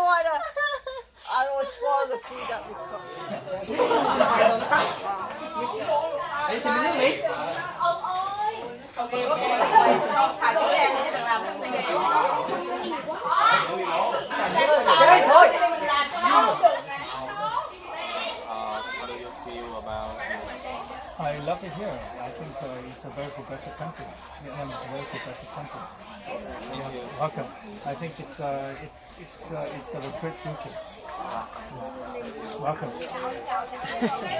don't want to. I don't to the food that. I love it here. I think uh, it's a very progressive country. Vietnam is a very progressive country. Welcome. I think it's uh, it's it's uh, it's got future. Welcome.